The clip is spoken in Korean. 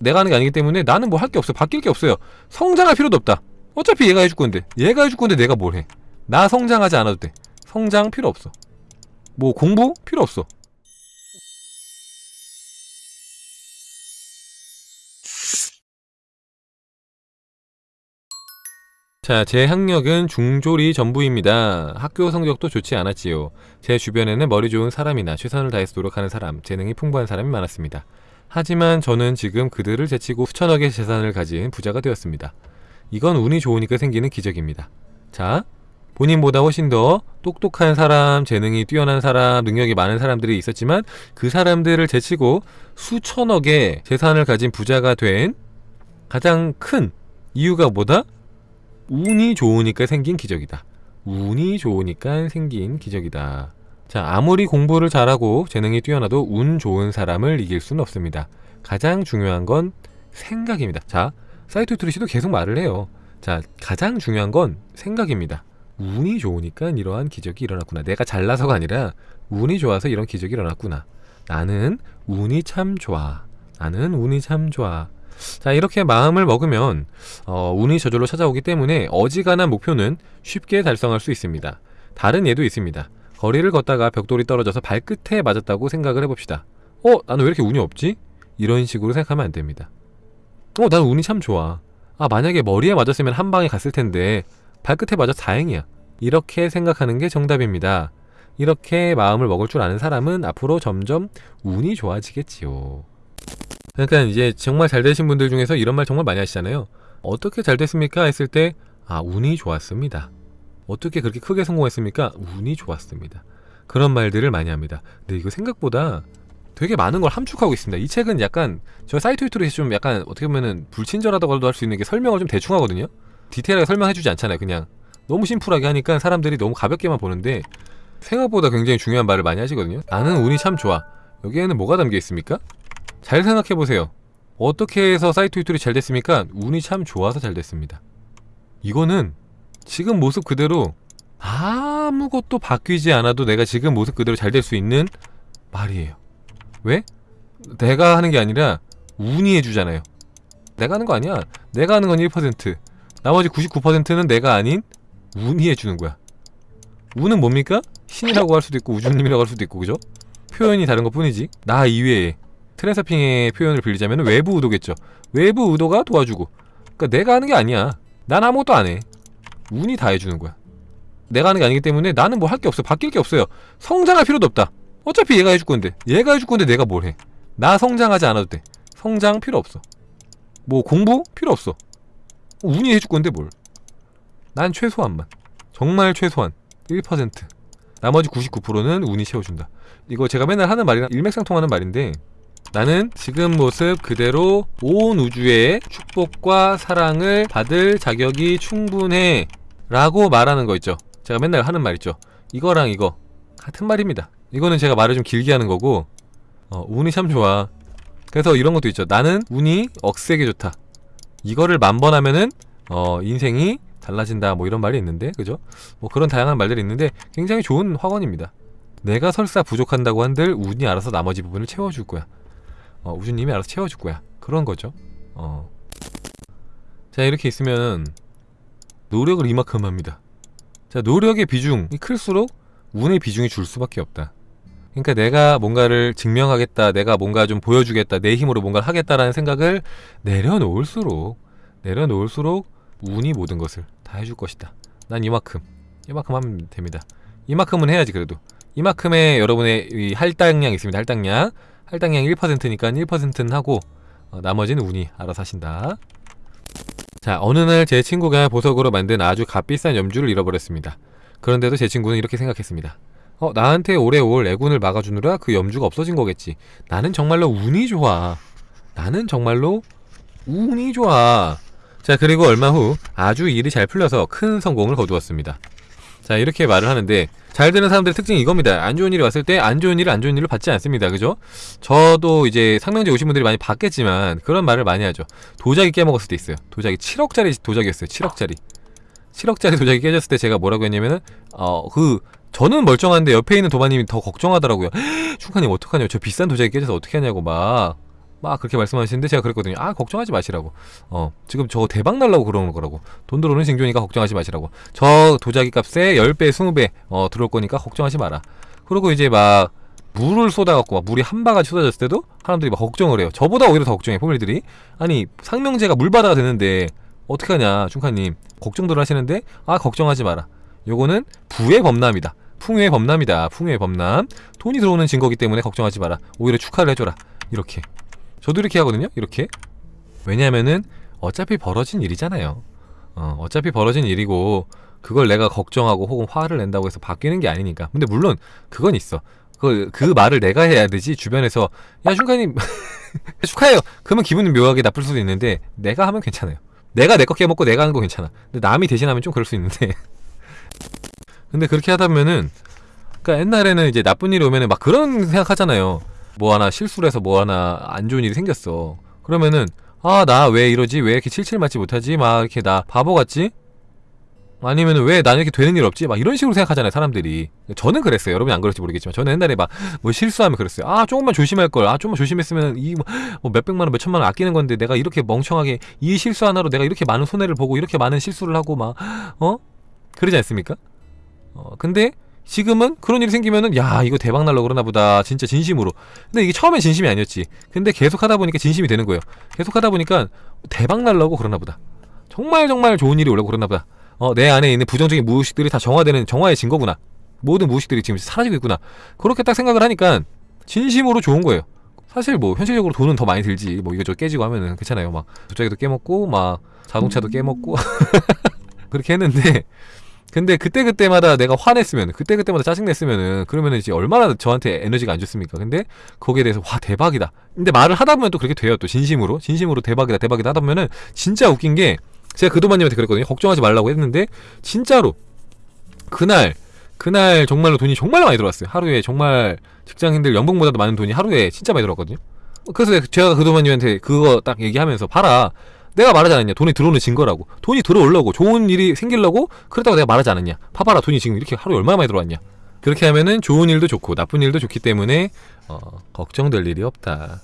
내가 하는 게 아니기 때문에 나는 뭐 할 게 없어 바뀔 게 없어요. 성장할 필요도 없다. 어차피 얘가 해줄 건데. 얘가 해줄 건데 내가 뭘 해? 나 성장하지 않아도 돼. 성장 필요 없어. 뭐 공부? 필요 없어. 자, 제 학력은 중졸이 전부입니다. 학교 성적도 좋지 않았지요. 제 주변에는 머리 좋은 사람이나 최선을 다해서 노력하는 사람, 재능이 풍부한 사람이 많았습니다. 하지만 저는 지금 그들을 제치고 수천억의 재산을 가진 부자가 되었습니다. 이건 운이 좋으니까 생기는 기적입니다. 자, 본인보다 훨씬 더 똑똑한 사람, 재능이 뛰어난 사람, 능력이 많은 사람들이 있었지만 그 사람들을 제치고 수천억의 재산을 가진 부자가 된 가장 큰 이유가 뭐다? 운이 좋으니까 생긴 기적이다. 운이 좋으니까 생긴 기적이다. 자, 아무리 공부를 잘하고 재능이 뛰어나도 운 좋은 사람을 이길 수는 없습니다. 가장 중요한 건 생각입니다. 자, 사이트 트리시도 계속 말을 해요. 자, 가장 중요한 건 생각입니다. 운이 좋으니까 이러한 기적이 일어났구나. 내가 잘나서가 아니라 운이 좋아서 이런 기적이 일어났구나. 나는 운이 참 좋아. 나는 운이 참 좋아. 자 이렇게 마음을 먹으면 어, 운이 저절로 찾아오기 때문에 어지간한 목표는 쉽게 달성할 수 있습니다. 다른 예도 있습니다. 거리를 걷다가 벽돌이 떨어져서 발끝에 맞았다고 생각을 해봅시다. 어? 나는 왜 이렇게 운이 없지? 이런 식으로 생각하면 안 됩니다. 어? 나는 운이 참 좋아. 아 만약에 머리에 맞았으면 한 방에 갔을 텐데 발끝에 맞아 다행이야. 이렇게 생각하는 게 정답입니다. 이렇게 마음을 먹을 줄 아는 사람은 앞으로 점점 운이 좋아지겠지요. 그러니까 이제 정말 잘 되신 분들 중에서 이런 말 정말 많이 하시잖아요. 어떻게 잘 됐습니까? 했을 때, 아, 운이 좋았습니다. 어떻게 그렇게 크게 성공했습니까? 운이 좋았습니다. 그런 말들을 많이 합니다. 근데 이거 생각보다 되게 많은 걸 함축하고 있습니다. 이 책은 약간 저 사이트 유튜브에서 좀 약간 어떻게 보면은 불친절하다고도 할 수 있는 게 설명을 좀 대충 하거든요. 디테일하게 설명해주지 않잖아요. 그냥 너무 심플하게 하니까 사람들이 너무 가볍게만 보는데 생각보다 굉장히 중요한 말을 많이 하시거든요. 나는 운이 참 좋아. 여기에는 뭐가 담겨 있습니까? 잘 생각해보세요. 어떻게 해서 사이트 유튜브이 잘 됐습니까? 운이 참 좋아서 잘 됐습니다. 이거는 지금 모습 그대로 아무것도 바뀌지 않아도 내가 지금 모습 그대로 잘 될 수 있는 말이에요. 왜? 내가 하는 게 아니라 운이 해주잖아요. 내가 하는 거 아니야. 내가 하는 건 1%. 나머지 99%는 내가 아닌 운이 해주는 거야. 운은 뭡니까? 신이라고 할 수도 있고 우주님이라고 할 수도 있고 그죠? 표현이 다른 것 뿐이지. 나 이외에 트랜서핑의 표현을 빌리자면 외부 의도겠죠. 외부 의도가 도와주고. 그러니까 내가 하는 게 아니야. 난 아무것도 안 해. 운이 다 해주는 거야. 내가 하는 게 아니기 때문에 나는 뭐 할 게 없어. 바뀔 게 없어요. 성장할 필요도 없다. 어차피 얘가 해줄 건데. 얘가 해줄 건데 내가 뭘 해. 나 성장하지 않아도 돼. 성장 필요 없어. 뭐 공부 필요 없어. 운이 해줄 건데 뭘. 난 최소한만. 정말 최소한. 1%. 나머지 99%는 운이 채워준다. 이거 제가 맨날 하는 말이랑 일맥상통하는 말인데 나는 지금 모습 그대로 온 우주의 축복과 사랑을 받을 자격이 충분해 라고 말하는 거 있죠. 제가 맨날 하는 말 있죠. 이거랑 이거 같은 말입니다. 이거는 제가 말을 좀 길게 하는 거고 어, 운이 참 좋아. 그래서 이런 것도 있죠. 나는 운이 억세게 좋다. 이거를 만번 하면은 어, 인생이 달라진다. 뭐 이런 말이 있는데 그죠? 뭐 그런 다양한 말들이 있는데 굉장히 좋은 화원입니다. 내가 설사 부족한다고 한들 운이 알아서 나머지 부분을 채워줄 거야. 어, 우주님이 알아서 채워줄 거야. 그런 거죠. 어. 자 이렇게 있으면 노력을 이만큼 합니다. 자 노력의 비중이 클수록 운의 비중이 줄 수밖에 없다. 그러니까 내가 뭔가를 증명하겠다 내가 뭔가 좀 보여주겠다 내 힘으로 뭔가를 하겠다라는 생각을 내려놓을수록 내려놓을수록 운이 모든 것을 다 해줄 것이다. 난 이만큼 이만큼 하면 됩니다. 이만큼은 해야지 그래도. 이만큼의 여러분의 이 할당량 있습니다. 할당량. 할당량 1%니까 1%는 하고 어, 나머지는 운이 알아서 하신다 자 어느 날 제 친구가 보석으로 만든 아주 값비싼 염주를 잃어버렸습니다. 그런데도 제 친구는 이렇게 생각했습니다. 어 나한테 오래 올 애군을 막아주느라 그 염주가 없어진 거겠지. 나는 정말로 운이 좋아. 나는 정말로 운이 좋아. 자 그리고 얼마 후 아주 일이 잘 풀려서 큰 성공을 거두었습니다 자 이렇게 말을 하는데 잘 되는 사람들의 특징이 이겁니다. 안 좋은 일이 왔을 때 안 좋은 일을 안 좋은 일로 받지 않습니다. 그죠? 저도 이제 상명제 오신 분들이 많이 봤겠지만 그런 말을 많이 하죠. 도자기 깨먹었을 때 있어요. 도자기 7억짜리 도자기였어요. 7억짜리. 7억짜리 도자기 깨졌을 때 제가 뭐라고 했냐면은 어그 저는 멀쩡한데 옆에 있는 도마님이 더 걱정하더라고요. 충카님 어떡하냐고. 저 비싼 도자기 깨져서 어떻게 하냐고 막 막 그렇게 말씀하시는데 제가 그랬거든요. 아 걱정하지 마시라고. 어 지금 저거 대박 날라고 그러는 거라고. 돈 들어오는 징조니까 걱정하지 마시라고. 저 도자기 값에 10배, 20배 어 들어올 거니까 걱정하지 마라. 그리고 이제 막 물을 쏟아갖고 막 물이 한 바가지 쏟아졌을 때도 사람들이 막 걱정을 해요. 저보다 오히려 더 걱정해 포밀들이. 아니 상명제가 물바다가 되는데 어떻게 하냐 중카님 걱정들 하시는데 아 걱정하지 마라. 요거는 부의 범람이다. 풍요의 범람이다. 풍요의 범람. 돈이 들어오는 증거기 때문에 걱정하지 마라. 오히려 축하를 해줘라. 이렇게. 저도 이렇게 하거든요. 이렇게. 왜냐면은 어차피 벌어진 일이잖아요. 어, 어차피 벌어진 일이고 그걸 내가 걱정하고 혹은 화를 낸다고 해서 바뀌는 게 아니니까. 근데 물론 그건 있어. 그, 그 말을 내가 해야 되지 주변에서 야 슌카님 축하해요. 그러면 기분이 묘하게 나쁠 수도 있는데 내가 하면 괜찮아요. 내가 내 거 깨먹고 내가 하는 거 괜찮아. 근데 남이 대신하면 좀 그럴 수 있는데 근데 그렇게 하다 보면은 그러니까 옛날에는 이제 나쁜 일이 오면은 막 그런 생각하잖아요. 뭐 하나 실수를 해서 뭐 하나 안 좋은 일이 생겼어. 그러면은 아 나 왜 이러지? 왜 이렇게 칠칠 맞지 못하지? 막 이렇게 나 바보 같지? 아니면은 왜 나는 이렇게 되는 일 없지? 막 이런 식으로 생각하잖아요, 사람들이. 저는 그랬어요. 여러분이 안 그럴지 모르겠지만 저는 옛날에 막 뭐 실수하면 그랬어요. 아 조금만 조심할 걸. 아 조금만 조심했으면 이 뭐 몇백만 원, 몇천만 원 아끼는 건데 내가 이렇게 멍청하게 이 실수 하나로 내가 이렇게 많은 손해를 보고 이렇게 많은 실수를 하고 막 어? 그러지 않습니까? 어 근데 지금은 그런 일이 생기면은 야 이거 대박 날라 그러나 보다. 진짜 진심으로. 근데 이게 처음엔 진심이 아니었지. 근데 계속 하다 보니까 진심이 되는 거예요. 계속 하다 보니까 대박 날라고 그러나 보다. 정말 정말 좋은 일이 오려고 그러나 보다. 어, 내 안에 있는 부정적인 무의식들이 다 정화되는 정화의 증거구나. 모든 무의식들이 지금 사라지고 있구나. 그렇게 딱 생각을 하니까 진심으로 좋은 거예요. 사실 뭐 현실적으로 돈은 더 많이 들지. 뭐 이거저거 깨지고 하면은 괜찮아요. 막 도자기도 깨먹고 막 자동차도 깨먹고. 그렇게 했는데 근데 그때 그때마다 내가 화냈으면 그때 그때마다 짜증 냈으면은 그러면은 이제 얼마나 저한테 에너지가 안 좋습니까? 근데 거기에 대해서 와 대박이다. 근데 말을 하다 보면 또 그렇게 돼요. 또 진심으로 진심으로 대박이다 대박이다 하다 보면은 진짜 웃긴 게 제가 그도마님한테 그랬거든요. 걱정하지 말라고 했는데 진짜로 그날 그날 정말로 돈이 정말 많이 들어왔어요. 하루에 정말 직장인들 연봉보다도 많은 돈이 하루에 진짜 많이 들어왔거든요. 그래서 제가 그도마님한테 그거 딱 얘기하면서 봐라. 내가 말하지 않았냐? 돈이 들어오는 증거라고. 돈이 들어오려고 좋은 일이 생기려고 그렇다고 내가 말하지 않았냐? 봐봐라 돈이 지금 이렇게 하루에 얼마나 많이 들어왔냐? 그렇게 하면은 좋은 일도 좋고 나쁜 일도 좋기 때문에 어, 걱정될 일이 없다